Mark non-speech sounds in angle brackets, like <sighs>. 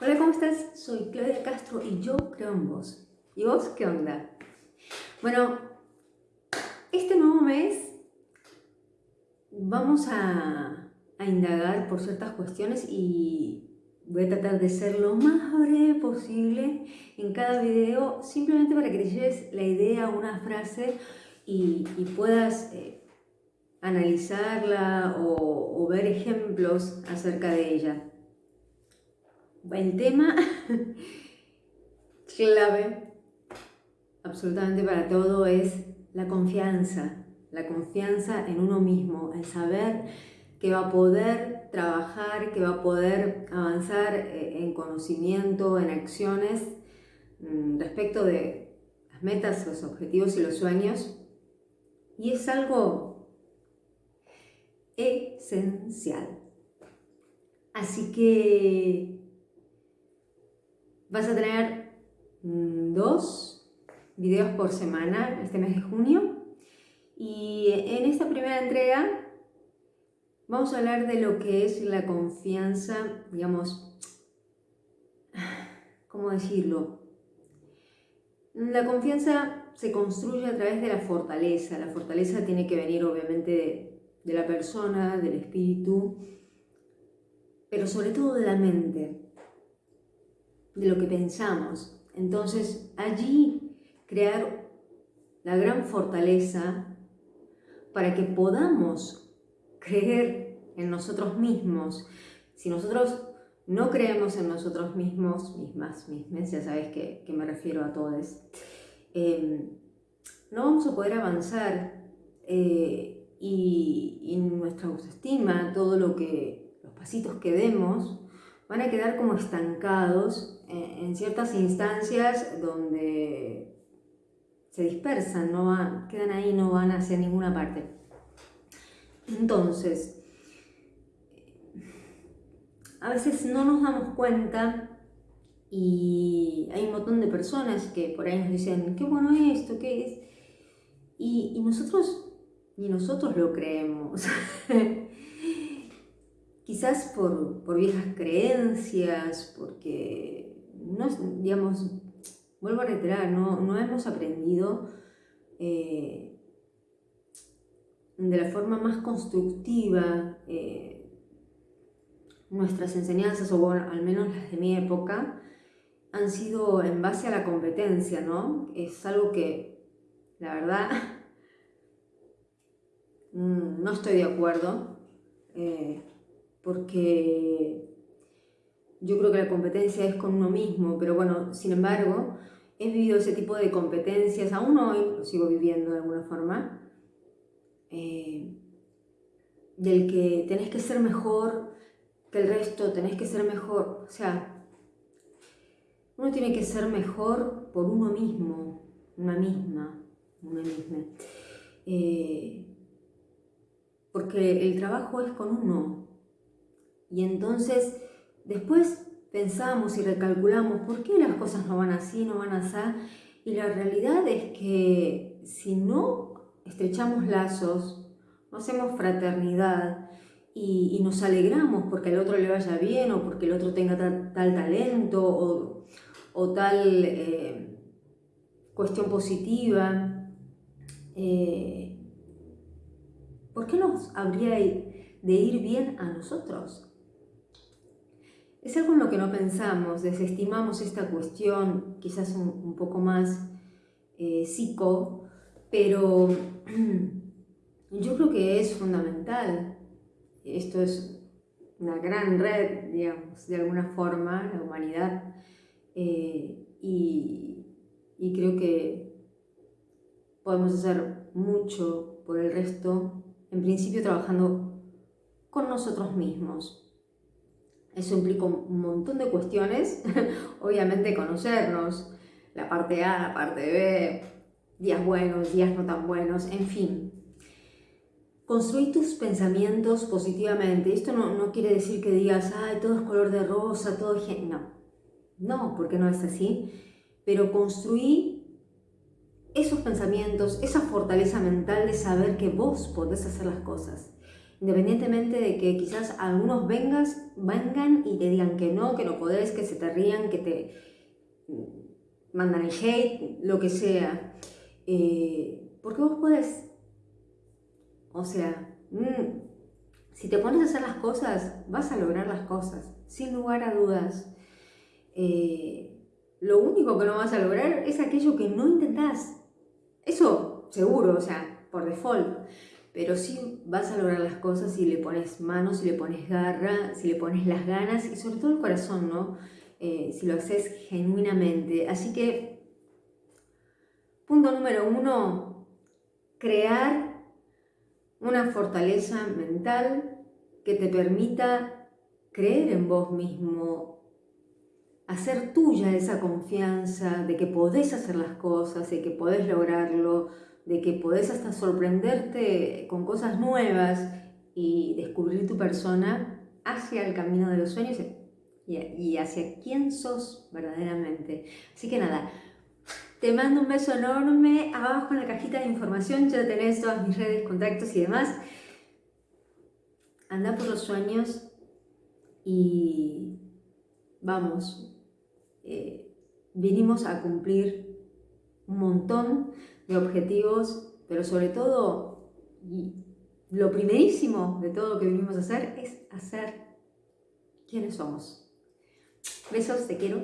Hola, ¿cómo estás? Soy Claudia Castro y yo creo en vos. ¿Y vos qué onda? Bueno, este nuevo mes vamos a, indagar por ciertas cuestiones y voy a tratar de ser lo más breve posible en cada video, simplemente para que te lleves la idea, una frase y, puedas eh, analizarla o ver ejemplos acerca de ella. El tema <laughs> clave absolutamente para todo es la confianza, la confianza en uno mismo, el saber que va a poder trabajar, que va a poder avanzar eh, en conocimiento, en acciones mm, respecto de las metas, los objetivos y los sueños. Y es algo esencial. Así que Vas a tener mm, dos videos por semana este mes de junio. Y en esta primera entrega vamos a hablar de lo que es la confianza, digamos, <sighs> ¿cómo decirlo? La confianza se construye a través de la fortaleza. La fortaleza tiene que venir obviamente de, de la persona, del espíritu, pero sobre todo de la mente de lo que pensamos. Entonces, allí crear la gran fortaleza para que podamos creer en nosotros mismos. Si nosotros no creemos en nosotros mismos, mismas, mismas, ya sabes que, me refiero a todos, em, no vamos a poder avanzar eh, y, y, nuestra autoestima, todo lo que, los pasitos que demos, van a quedar como estancados en, ciertas instancias donde se dispersan, no quedan ahí, no van hacia ninguna parte. Entonces, a veces no nos damos cuenta y hay un montón de personas que por ahí nos dicen, qué bueno esto, qué es, y, y nosotros, ni nosotros lo creemos. <laughs> quizás por, viejas creencias, porque, no, digamos, vuelvo a reiterar, no, hemos aprendido eh, de la forma más constructiva eh, nuestras enseñanzas, o al menos las de mi época, han sido en base a la competencia, ¿no? Es algo que, la verdad, <laughs> mm, no estoy de acuerdo. Eh, porque yo creo que la competencia es con uno mismo, pero bueno, sin embargo, he vivido ese tipo de competencias, aún hoy lo sigo viviendo de alguna forma, eh, del que tenés que ser mejor que el resto, tenés que ser mejor, o sea, uno tiene que ser mejor por uno mismo, una misma, una misma. Eh, porque el trabajo es con uno, y entonces después pensamos y recalculamos por qué las cosas no van así, no van así. Y la realidad es que si no estrechamos lazos, no hacemos fraternidad y, nos alegramos porque al otro le vaya bien o porque el otro tenga tal, talento o, tal eh, cuestión positiva, eh, ¿por qué nos habría de ir bien a nosotros? Es algo en lo que no pensamos, desestimamos esta cuestión quizás un, poco más eh, psico, pero <clears throat> yo creo que es fundamental. Esto es una gran red, digamos, de alguna forma, la humanidad, eh, y, y creo que podemos hacer mucho por el resto, en principio trabajando con nosotros mismos, eso implica un montón de cuestiones, <laughs> obviamente conocernos, la parte A, la parte B, días buenos, días no tan buenos, en fin. Construir tus pensamientos positivamente. Esto no, quiere decir que digas, ay, todo es color de rosa, todo es... No, no, porque no es así. Pero construir esos pensamientos, esa fortaleza mental de saber que vos podés hacer las cosas Independientemente de que quizás algunos vengas, vengan y te digan que no, que no podés, que se te rían, que te mandan el hate, lo que sea. Eh, porque vos podés. O sea, mm, si te pones a hacer las cosas, vas a lograr las cosas, sin lugar a dudas. Eh, lo único que no vas a lograr es aquello que no intentás. Eso seguro, o sea, por default. Pero sí vas a lograr las cosas si le pones manos, si le pones garra, si le pones las ganas y sobre todo el corazón, ¿no? Eh, si lo haces genuinamente. Así que, punto número uno, crear una fortaleza mental que te permita creer en vos mismo, hacer tuya esa confianza de que podés hacer las cosas, de que podés lograrlo, de que podés hasta sorprenderte con cosas nuevas y descubrir tu persona hacia el camino de los sueños y hacia quién sos verdaderamente. Así que nada, te mando un beso enorme. Abajo en la cajita de información ya tenés todas mis redes, contactos y demás. Anda por los sueños y vamos, eh, vinimos a cumplir un montón de objetivos, pero sobre todo, y lo primerísimo de todo lo que vinimos a hacer es hacer quienes somos. Besos, te quiero.